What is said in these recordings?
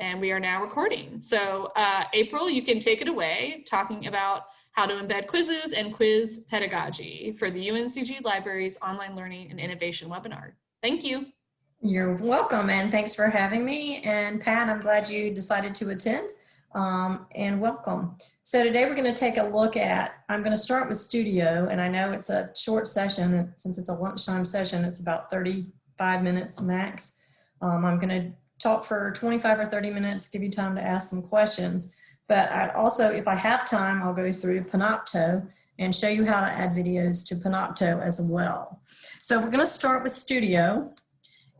And we are now recording. So uh, April, you can take it away talking about how to embed quizzes and quiz pedagogy for the UNCG Libraries Online Learning and Innovation webinar. Thank you. You're welcome and thanks for having me. And Pat, I'm glad you decided to attend um, and welcome. So today we're going to take a look at, I'm going to start with Studio and I know it's a short session since it's a lunchtime session, it's about 35 minutes max. Um, I'm going to talk for 25 or 30 minutes, give you time to ask some questions. But I'd also, if I have time, I'll go through Panopto and show you how to add videos to Panopto as well. So we're going to start with Studio.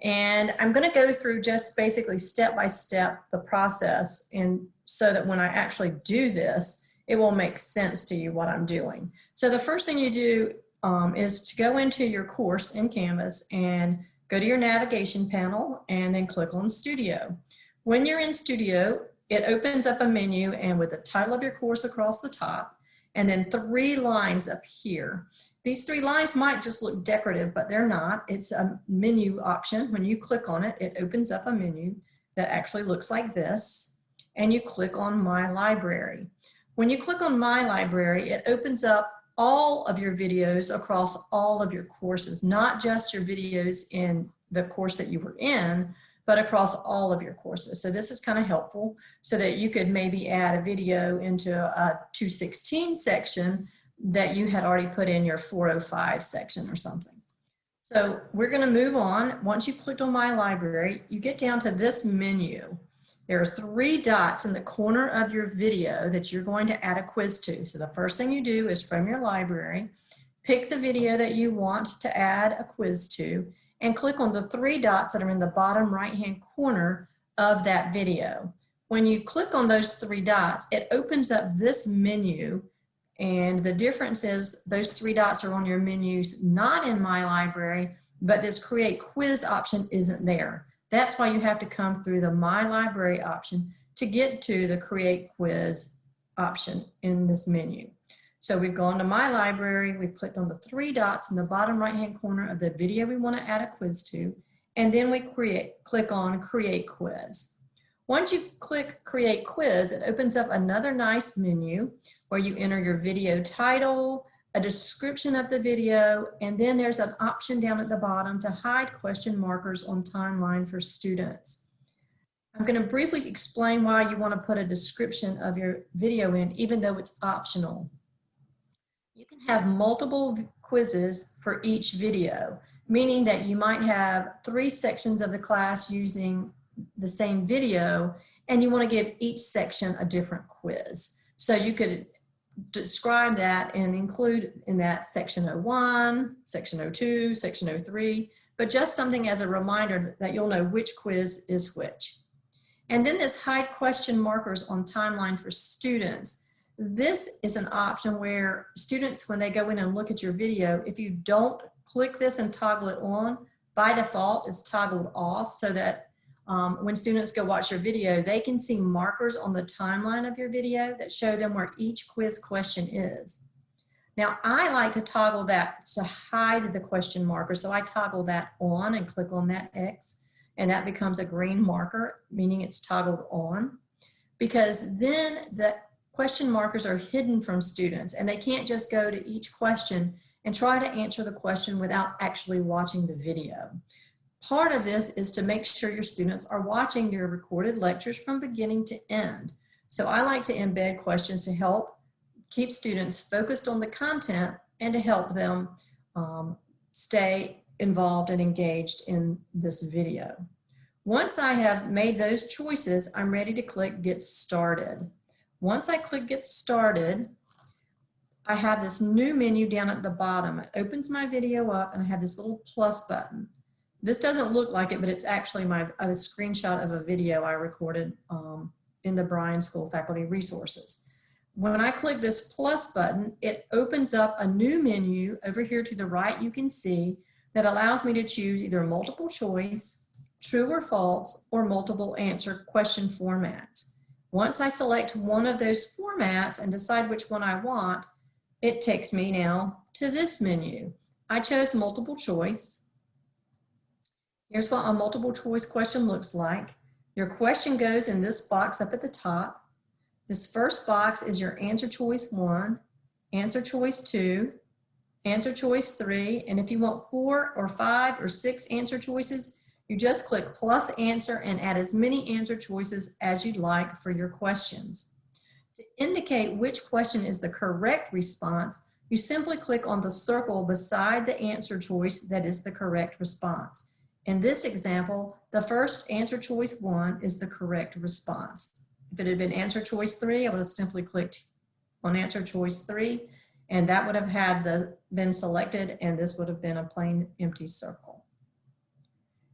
And I'm going to go through just basically step by step the process and so that when I actually do this, it will make sense to you what I'm doing. So the first thing you do um, is to go into your course in Canvas and go to your navigation panel and then click on Studio. When you're in Studio, it opens up a menu and with the title of your course across the top and then three lines up here. These three lines might just look decorative, but they're not. It's a menu option. When you click on it, it opens up a menu that actually looks like this and you click on My Library. When you click on My Library, it opens up all of your videos across all of your courses, not just your videos in the course that you were in, but across all of your courses. So this is kind of helpful so that you could maybe add a video into a 216 section that you had already put in your 405 section or something. So we're going to move on. Once you've clicked on My Library, you get down to this menu. There are three dots in the corner of your video that you're going to add a quiz to. So the first thing you do is from your library, pick the video that you want to add a quiz to and click on the three dots that are in the bottom right hand corner of that video. When you click on those three dots, it opens up this menu and the difference is those three dots are on your menus, not in my library, but this create quiz option isn't there. That's why you have to come through the My Library option to get to the Create Quiz option in this menu. So we've gone to My Library, we've clicked on the three dots in the bottom right hand corner of the video we want to add a quiz to, and then we create, click on Create Quiz. Once you click Create Quiz, it opens up another nice menu where you enter your video title, a description of the video, and then there's an option down at the bottom to hide question markers on timeline for students. I'm going to briefly explain why you want to put a description of your video in, even though it's optional. You can have multiple quizzes for each video, meaning that you might have three sections of the class using the same video, and you want to give each section a different quiz. So you could describe that and include in that section 01, section 02, section 03, but just something as a reminder that you'll know which quiz is which. And then this hide question markers on timeline for students. This is an option where students, when they go in and look at your video, if you don't click this and toggle it on, by default it's toggled off so that um, when students go watch your video, they can see markers on the timeline of your video that show them where each quiz question is. Now, I like to toggle that to hide the question marker. So I toggle that on and click on that X and that becomes a green marker, meaning it's toggled on. Because then the question markers are hidden from students and they can't just go to each question and try to answer the question without actually watching the video. Part of this is to make sure your students are watching your recorded lectures from beginning to end. So I like to embed questions to help keep students focused on the content and to help them um, stay involved and engaged in this video. Once I have made those choices, I'm ready to click Get Started. Once I click Get Started, I have this new menu down at the bottom. It opens my video up and I have this little plus button. This doesn't look like it, but it's actually my a screenshot of a video I recorded um, in the Bryan School Faculty Resources. When I click this plus button, it opens up a new menu over here to the right you can see that allows me to choose either multiple choice, true or false, or multiple answer question formats. Once I select one of those formats and decide which one I want, it takes me now to this menu. I chose multiple choice. Here's what a multiple choice question looks like. Your question goes in this box up at the top. This first box is your answer choice one, answer choice two, answer choice three, and if you want four or five or six answer choices, you just click plus answer and add as many answer choices as you'd like for your questions. To indicate which question is the correct response, you simply click on the circle beside the answer choice that is the correct response. In this example, the first answer choice one is the correct response. If it had been answer choice three, I would have simply clicked on answer choice three, and that would have had the been selected, and this would have been a plain empty circle.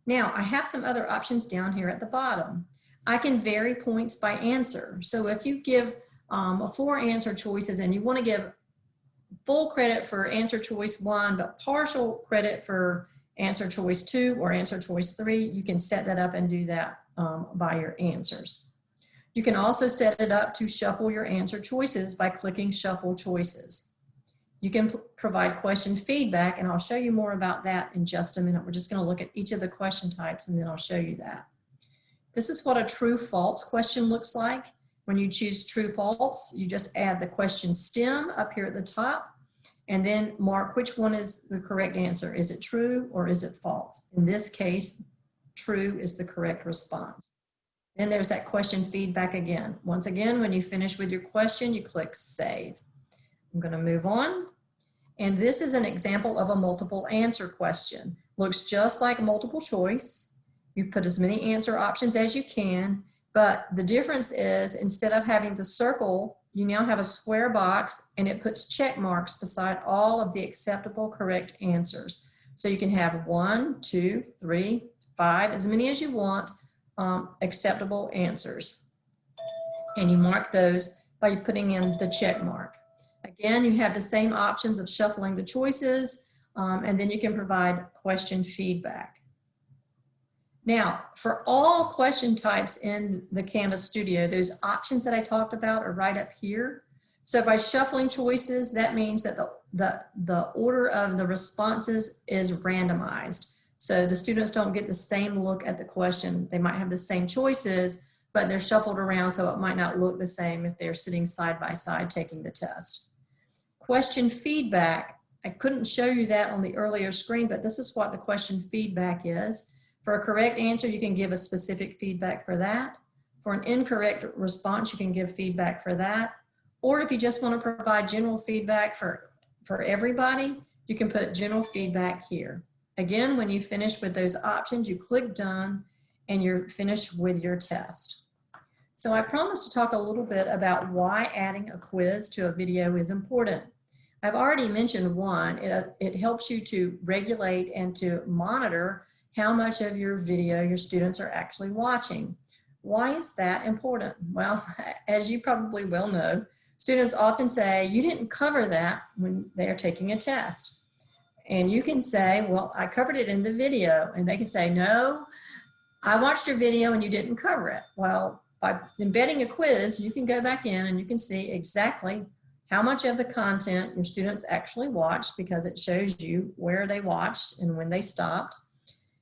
Now, I have some other options down here at the bottom. I can vary points by answer. So if you give um, four answer choices and you want to give full credit for answer choice one, but partial credit for answer choice two or answer choice three, you can set that up and do that um, by your answers. You can also set it up to shuffle your answer choices by clicking shuffle choices. You can provide question feedback and I'll show you more about that in just a minute. We're just gonna look at each of the question types and then I'll show you that. This is what a true false question looks like. When you choose true false, you just add the question stem up here at the top and then mark which one is the correct answer. Is it true or is it false? In this case, true is the correct response. Then there's that question feedback again. Once again, when you finish with your question, you click save. I'm gonna move on. And this is an example of a multiple answer question. Looks just like multiple choice. You put as many answer options as you can, but the difference is instead of having the circle you now have a square box and it puts check marks beside all of the acceptable correct answers. So you can have one, two, three, five, as many as you want, um, acceptable answers. And you mark those by putting in the check mark. Again, you have the same options of shuffling the choices, um, and then you can provide question feedback. Now, for all question types in the Canvas Studio, those options that I talked about are right up here. So by shuffling choices, that means that the, the, the order of the responses is randomized. So the students don't get the same look at the question. They might have the same choices, but they're shuffled around so it might not look the same if they're sitting side by side taking the test. Question feedback, I couldn't show you that on the earlier screen, but this is what the question feedback is. For a correct answer, you can give a specific feedback for that. For an incorrect response, you can give feedback for that. Or if you just want to provide general feedback for, for everybody, you can put general feedback here. Again, when you finish with those options, you click done and you're finished with your test. So I promised to talk a little bit about why adding a quiz to a video is important. I've already mentioned one, it, it helps you to regulate and to monitor how much of your video your students are actually watching. Why is that important? Well, as you probably well know, students often say, you didn't cover that when they are taking a test. And you can say, well, I covered it in the video. And they can say, no, I watched your video and you didn't cover it. Well, by embedding a quiz, you can go back in and you can see exactly how much of the content your students actually watched because it shows you where they watched and when they stopped.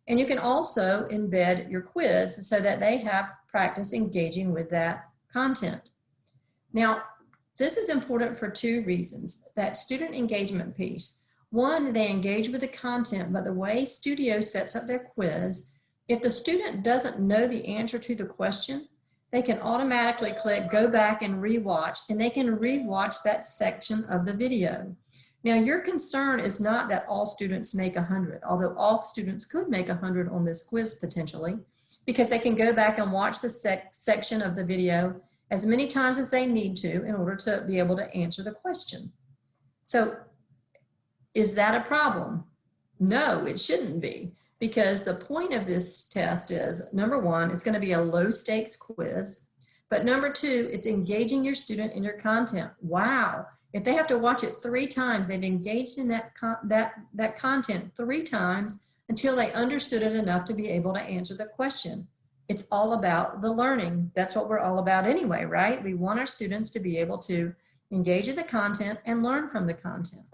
And you can also embed your quiz so that they have practice engaging with that content. Now, this is important for two reasons. That student engagement piece. One, they engage with the content, but the way Studio sets up their quiz, if the student doesn't know the answer to the question, they can automatically click go back and rewatch, and they can rewatch that section of the video. Now, your concern is not that all students make 100, although all students could make 100 on this quiz potentially, because they can go back and watch the sec section of the video as many times as they need to in order to be able to answer the question. So is that a problem? No, it shouldn't be because the point of this test is number one, it's gonna be a low stakes quiz, but number two, it's engaging your student in your content. Wow, if they have to watch it three times, they've engaged in that, that, that content three times until they understood it enough to be able to answer the question. It's all about the learning. That's what we're all about anyway, right? We want our students to be able to engage in the content and learn from the content.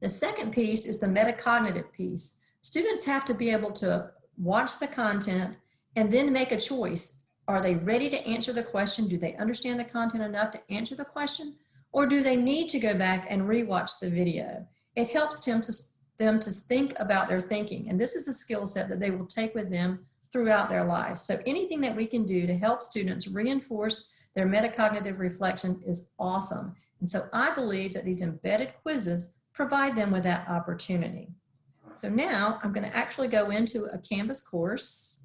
The second piece is the metacognitive piece. Students have to be able to watch the content and then make a choice. Are they ready to answer the question? Do they understand the content enough to answer the question? Or do they need to go back and rewatch the video? It helps them to, them to think about their thinking. And this is a skill set that they will take with them throughout their lives. So anything that we can do to help students reinforce their metacognitive reflection is awesome. And so I believe that these embedded quizzes provide them with that opportunity. So now I'm going to actually go into a Canvas course.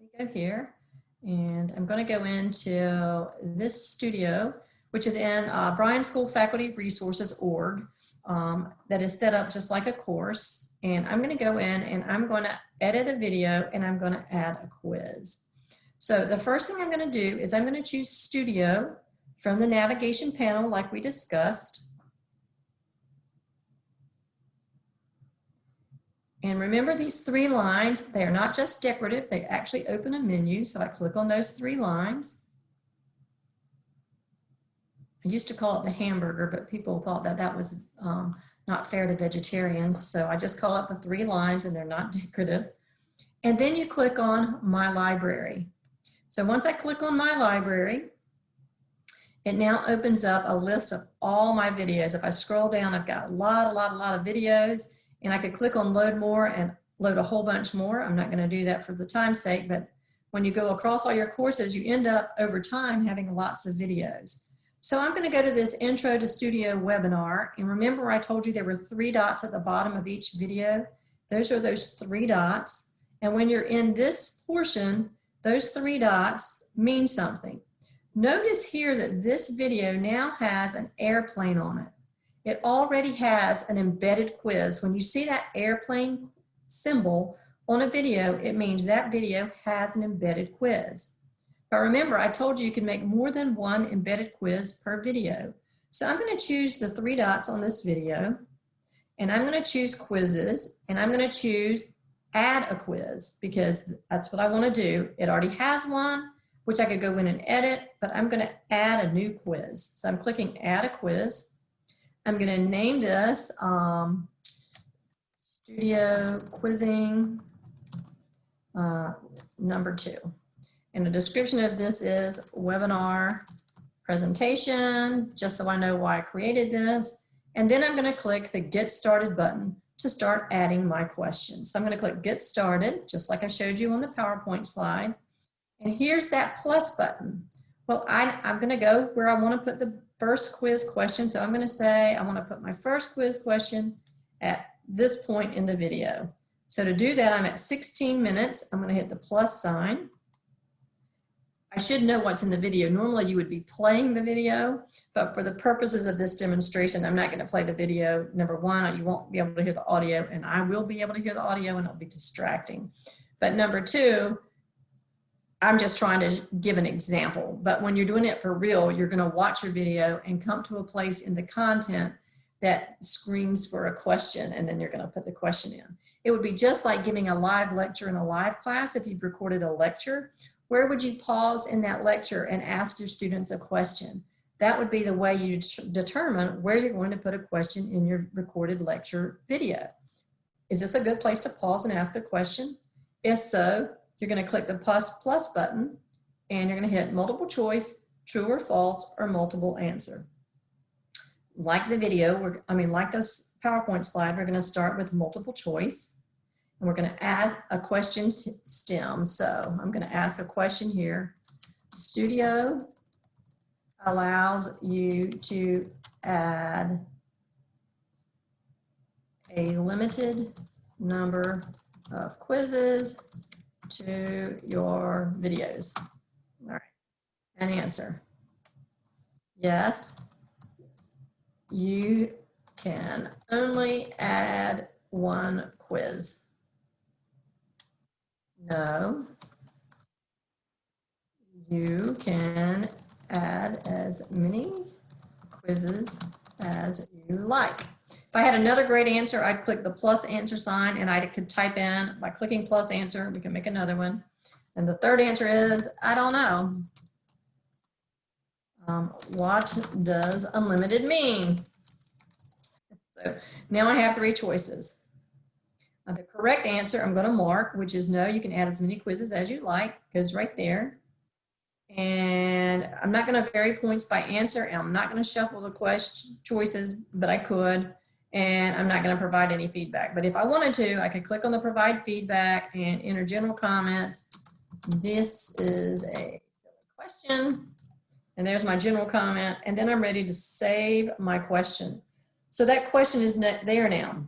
Let me go here and I'm going to go into this studio, which is in uh, Bryan School Faculty Resources org um, that is set up just like a course. And I'm going to go in and I'm going to edit a video and I'm going to add a quiz. So the first thing I'm going to do is I'm going to choose studio from the navigation panel like we discussed. And remember these three lines, they are not just decorative, they actually open a menu. So I click on those three lines. I used to call it the hamburger, but people thought that that was um, not fair to vegetarians. So I just call it the three lines and they're not decorative. And then you click on My Library. So once I click on My Library, it now opens up a list of all my videos. If I scroll down, I've got a lot, a lot, a lot of videos and I could click on load more and load a whole bunch more. I'm not gonna do that for the time's sake, but when you go across all your courses, you end up over time having lots of videos. So I'm gonna go to this Intro to Studio webinar. And remember I told you there were three dots at the bottom of each video. Those are those three dots. And when you're in this portion, those three dots mean something. Notice here that this video now has an airplane on it it already has an embedded quiz. When you see that airplane symbol on a video, it means that video has an embedded quiz. But remember, I told you you can make more than one embedded quiz per video. So I'm gonna choose the three dots on this video, and I'm gonna choose quizzes, and I'm gonna choose add a quiz, because that's what I wanna do. It already has one, which I could go in and edit, but I'm gonna add a new quiz. So I'm clicking add a quiz, I'm going to name this um, Studio Quizzing uh, number two. And the description of this is webinar presentation, just so I know why I created this. And then I'm going to click the Get Started button to start adding my questions. So I'm going to click Get Started, just like I showed you on the PowerPoint slide. And here's that plus button. Well, I, I'm going to go where I want to put the first quiz question. So I'm going to say I want to put my first quiz question at this point in the video. So to do that, I'm at 16 minutes. I'm going to hit the plus sign. I should know what's in the video. Normally you would be playing the video, but for the purposes of this demonstration, I'm not going to play the video. Number one, you won't be able to hear the audio and I will be able to hear the audio and it'll be distracting. But number two, I'm just trying to give an example, but when you're doing it for real, you're gonna watch your video and come to a place in the content that screams for a question and then you're gonna put the question in. It would be just like giving a live lecture in a live class if you've recorded a lecture. Where would you pause in that lecture and ask your students a question? That would be the way you determine where you're going to put a question in your recorded lecture video. Is this a good place to pause and ask a question? If so, you're going to click the plus plus button and you're going to hit multiple choice, true or false, or multiple answer. Like the video, we're, I mean, like this PowerPoint slide, we're going to start with multiple choice and we're going to add a question stem. So I'm going to ask a question here. Studio allows you to add a limited number of quizzes to your videos. All right, and answer. Yes, you can only add one quiz. No, you can add as many quizzes as you like. If I had another great answer, I'd click the plus answer sign and I could type in by clicking plus answer, we can make another one. And the third answer is, I don't know. Um, what does unlimited mean? So now I have three choices. The correct answer I'm going to mark, which is no, you can add as many quizzes as you like, goes right there. And I'm not going to vary points by answer, and I'm not going to shuffle the question choices, but I could. And I'm not going to provide any feedback. But if I wanted to, I could click on the provide feedback and enter general comments. This is a question. And there's my general comment. And then I'm ready to save my question. So that question is there now.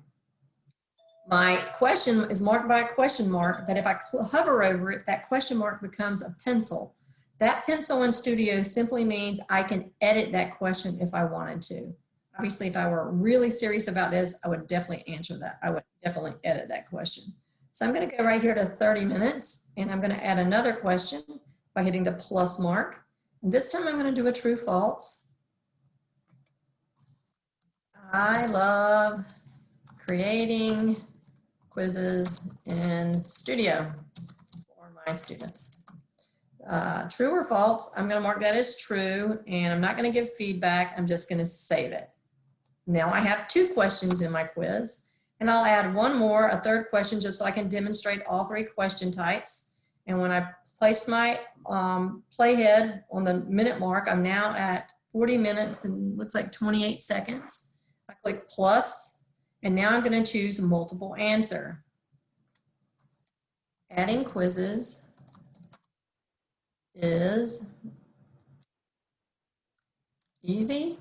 My question is marked by a question mark, but if I hover over it, that question mark becomes a pencil. That pencil in Studio simply means I can edit that question if I wanted to. Obviously, if I were really serious about this, I would definitely answer that. I would definitely edit that question. So I'm going to go right here to 30 minutes, and I'm going to add another question by hitting the plus mark. And this time I'm going to do a true false. I love creating quizzes in Studio for my students. Uh, true or false, I'm going to mark that as true, and I'm not going to give feedback. I'm just going to save it. Now I have two questions in my quiz, and I'll add one more, a third question, just so I can demonstrate all three question types. And when I place my um, playhead on the minute mark, I'm now at 40 minutes and looks like 28 seconds. I click plus, and now I'm going to choose multiple answer. Adding quizzes is easy,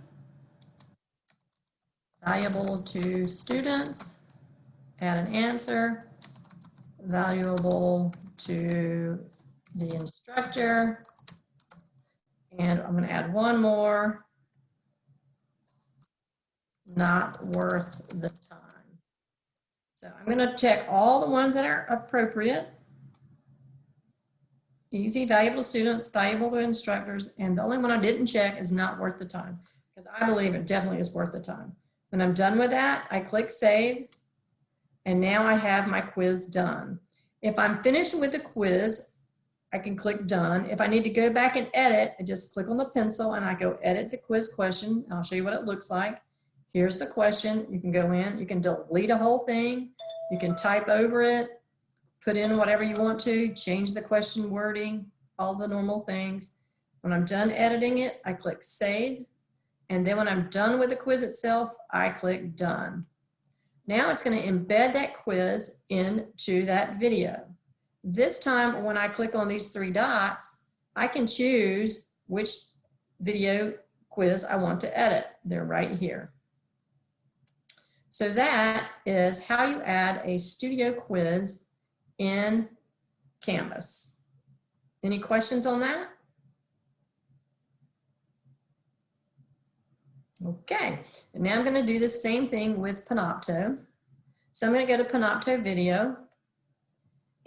valuable to students, add an answer, valuable to the instructor, and I'm going to add one more, not worth the time. So I'm going to check all the ones that are appropriate. Easy, valuable to students, valuable to instructors, and the only one I didn't check is not worth the time because I believe it definitely is worth the time. When I'm done with that, I click save and now I have my quiz done. If I'm finished with the quiz, I can click done. If I need to go back and edit, I just click on the pencil and I go edit the quiz question. I'll show you what it looks like. Here's the question. You can go in, you can delete a whole thing. You can type over it, put in whatever you want to, change the question wording, all the normal things. When I'm done editing it, I click save. And then when I'm done with the quiz itself, I click done. Now it's going to embed that quiz into that video. This time when I click on these three dots, I can choose which video quiz I want to edit. They're right here. So that is how you add a studio quiz in Canvas. Any questions on that? Okay, and now I'm going to do the same thing with Panopto. So I'm going to go to Panopto video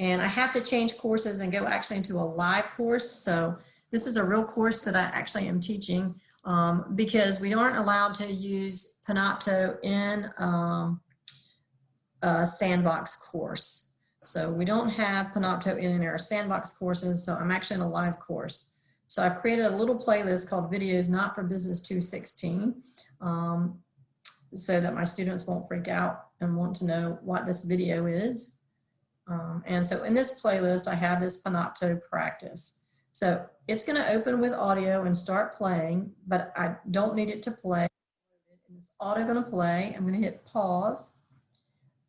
and I have to change courses and go actually into a live course. So this is a real course that I actually am teaching um, because we aren't allowed to use Panopto in um, a sandbox course. So we don't have Panopto in our sandbox courses. So I'm actually in a live course. So I've created a little playlist called Videos Not for Business 216 um, so that my students won't freak out and want to know what this video is. Um, and so in this playlist, I have this Panopto practice. So it's going to open with audio and start playing, but I don't need it to play. It's auto going to play. I'm going to hit pause.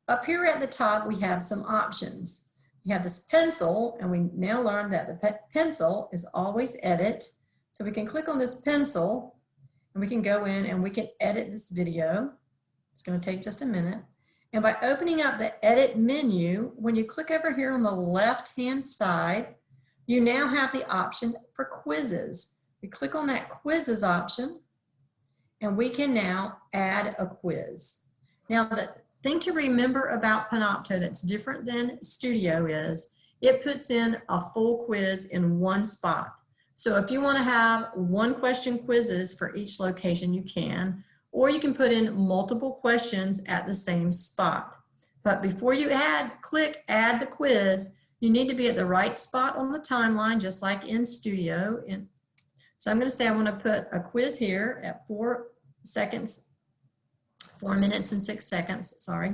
Up here at the top, we have some options we have this pencil and we now learned that the pe pencil is always edit. So we can click on this pencil and we can go in and we can edit this video. It's gonna take just a minute. And by opening up the edit menu, when you click over here on the left-hand side, you now have the option for quizzes. We click on that quizzes option and we can now add a quiz. Now the thing to remember about Panopto that's different than Studio is it puts in a full quiz in one spot. So if you want to have one question quizzes for each location, you can, or you can put in multiple questions at the same spot. But before you add, click add the quiz, you need to be at the right spot on the timeline, just like in Studio. So I'm going to say I want to put a quiz here at four seconds four minutes and six seconds, sorry.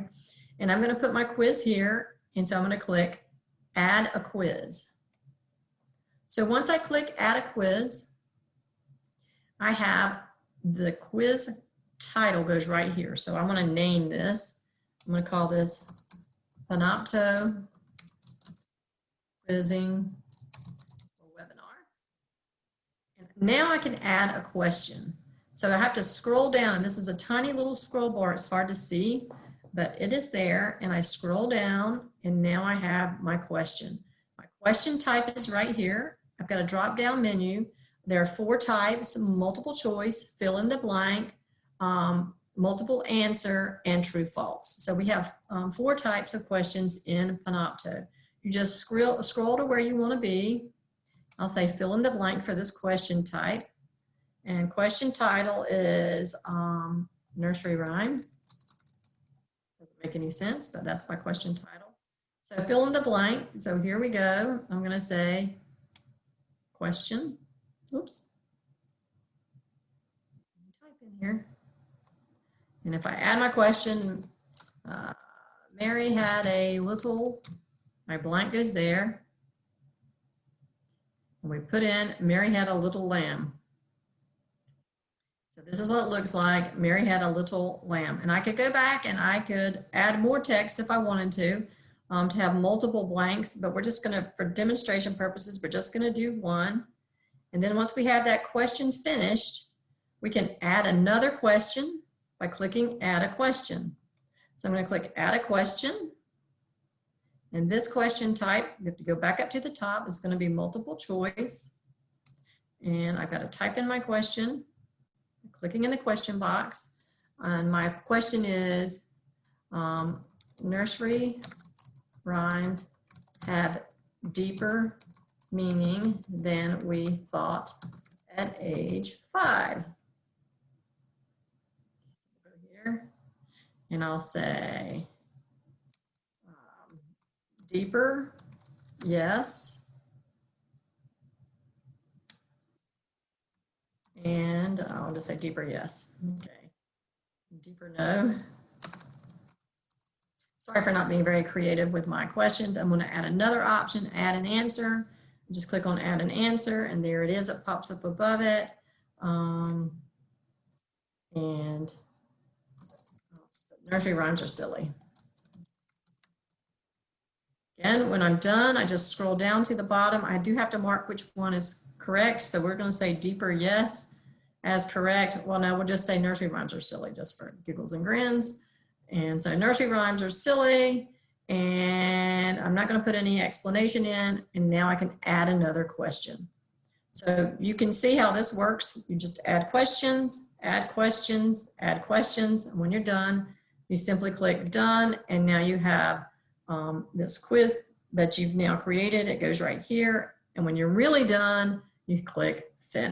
And I'm gonna put my quiz here. And so I'm gonna click add a quiz. So once I click add a quiz, I have the quiz title goes right here. So I wanna name this. I'm gonna call this Panopto Quizzing Webinar. And now I can add a question. So I have to scroll down, this is a tiny little scroll bar. It's hard to see, but it is there. And I scroll down, and now I have my question. My question type is right here. I've got a drop down menu. There are four types, multiple choice, fill in the blank, um, multiple answer, and true false. So we have um, four types of questions in Panopto. You just scroll, scroll to where you want to be. I'll say fill in the blank for this question type. And question title is um, nursery rhyme. Doesn't make any sense, but that's my question title. So fill in the blank. So here we go. I'm going to say question. Oops. Type in here. And if I add my question, uh, Mary had a little, my blank goes there. And we put in, Mary had a little lamb. So this is what it looks like. Mary had a little lamb. And I could go back and I could add more text if I wanted to, um, to have multiple blanks, but we're just gonna, for demonstration purposes, we're just gonna do one. And then once we have that question finished, we can add another question by clicking add a question. So I'm gonna click add a question. And this question type, you have to go back up to the top, is gonna be multiple choice. And I've got to type in my question, clicking in the question box. And my question is, um, nursery rhymes have deeper meaning than we thought at age five. Here, and I'll say deeper, yes. And I'll just say deeper, yes. Okay. Deeper, no. Sorry for not being very creative with my questions. I'm going to add another option, add an answer. Just click on add an answer and there it is. It pops up above it. Um, and nursery rhymes are silly. Again, when I'm done, I just scroll down to the bottom. I do have to mark which one is correct. So we're going to say deeper yes as correct. Well, now we'll just say nursery rhymes are silly just for giggles and grins. And so nursery rhymes are silly and I'm not going to put any explanation in and now I can add another question. So you can see how this works. You just add questions, add questions, add questions. And when you're done, you simply click done. And now you have um, this quiz that you've now created. It goes right here. And when you're really done, you click finish.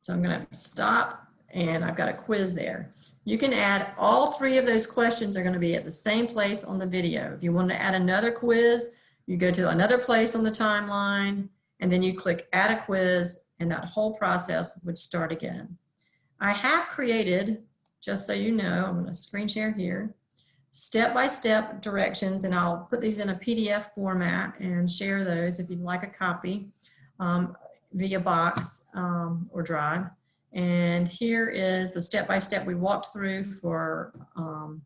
So I'm going to stop and I've got a quiz there. You can add all three of those questions are going to be at the same place on the video. If you want to add another quiz, you go to another place on the timeline and then you click add a quiz and that whole process would start again. I have created, just so you know, I'm going to screen share here, step-by-step -step directions and I'll put these in a PDF format and share those if you'd like a copy um, via box um, or drive. And here is the step-by-step -step we walked through for um,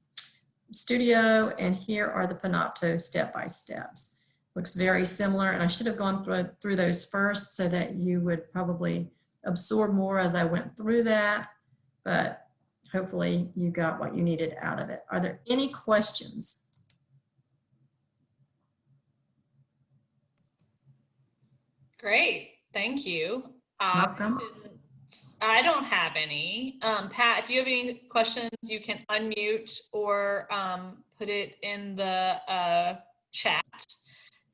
Studio, and here are the Panopto step-by-steps. Looks very similar, and I should have gone through, through those first so that you would probably absorb more as I went through that, but hopefully you got what you needed out of it. Are there any questions? Great, thank you. Welcome. I don't have any. Um, Pat, if you have any questions, you can unmute or um, put it in the uh, chat.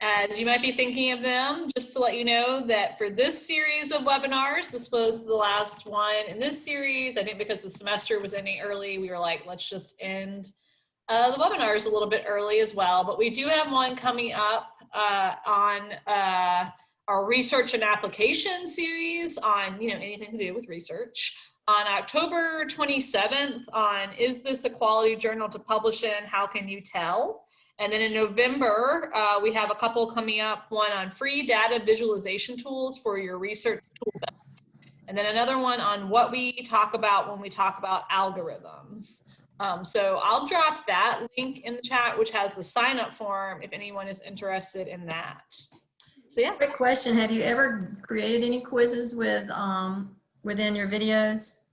As you might be thinking of them, just to let you know that for this series of webinars, this was the last one in this series. I think because the semester was ending early, we were like, let's just end uh, the webinars a little bit early as well. But we do have one coming up uh, on uh, our research and application series on you know anything to do with research on October 27th on Is This a Quality Journal to Publish in? How Can You Tell? And then in November, uh, we have a couple coming up, one on free data visualization tools for your research tool. And then another one on what we talk about when we talk about algorithms. Um, so I'll drop that link in the chat, which has the sign up form if anyone is interested in that. So yeah. Quick question, have you ever created any quizzes with, um, within your videos?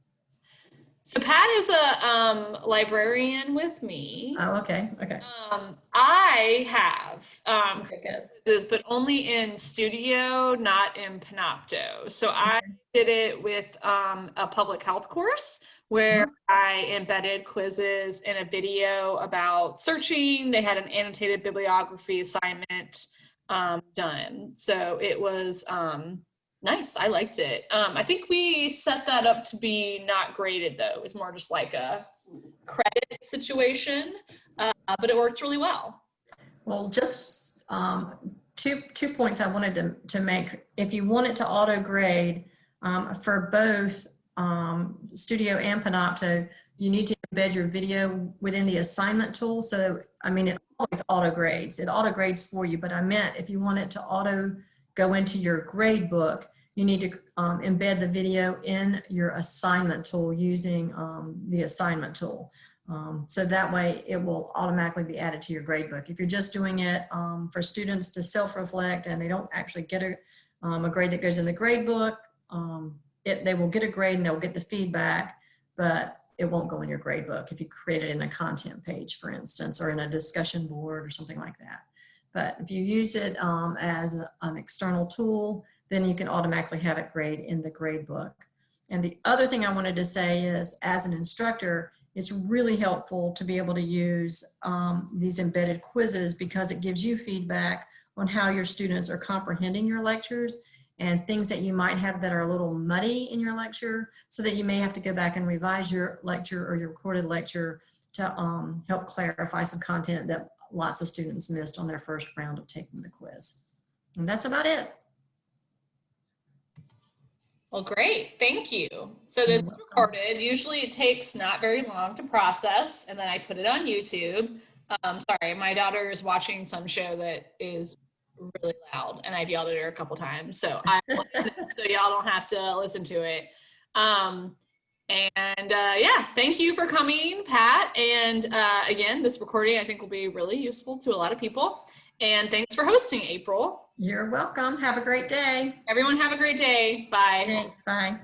So Pat is a um, librarian with me. Oh, okay, okay. Um, I have um, Okay, good. but only in Studio, not in Panopto. So I did it with um, a public health course where I embedded quizzes in a video about searching. They had an annotated bibliography assignment um, done. So it was um, nice. I liked it. Um, I think we set that up to be not graded though. It was more just like a credit situation, uh, but it worked really well. Well, just um, two, two points I wanted to, to make. If you want it to auto grade um, for both um, Studio and Panopto, you need to embed your video within the assignment tool. So, I mean, it always auto grades. It auto grades for you, but I meant if you want it to auto go into your grade book, you need to um, embed the video in your assignment tool using um, the assignment tool. Um, so that way it will automatically be added to your grade book. If you're just doing it um, for students to self-reflect and they don't actually get a, um, a grade that goes in the grade book, um, it, they will get a grade and they'll get the feedback, but it won't go in your grade book if you create it in a content page, for instance, or in a discussion board or something like that. But if you use it um, as a, an external tool, then you can automatically have it grade in the grade book. And the other thing I wanted to say is, as an instructor, it's really helpful to be able to use um, these embedded quizzes because it gives you feedback on how your students are comprehending your lectures and things that you might have that are a little muddy in your lecture so that you may have to go back and revise your lecture or your recorded lecture to um, help clarify some content that lots of students missed on their first round of taking the quiz. And that's about it. Well, great. Thank you. So this is recorded. Usually it takes not very long to process and then I put it on YouTube. Um, sorry, my daughter is watching some show that is really loud and I've yelled at her a couple times. So I, so y'all don't have to listen to it. Um, and uh, yeah, thank you for coming, Pat. And uh, again, this recording I think will be really useful to a lot of people. And thanks for hosting, April. You're welcome. Have a great day. Everyone have a great day. Bye. Thanks. Bye.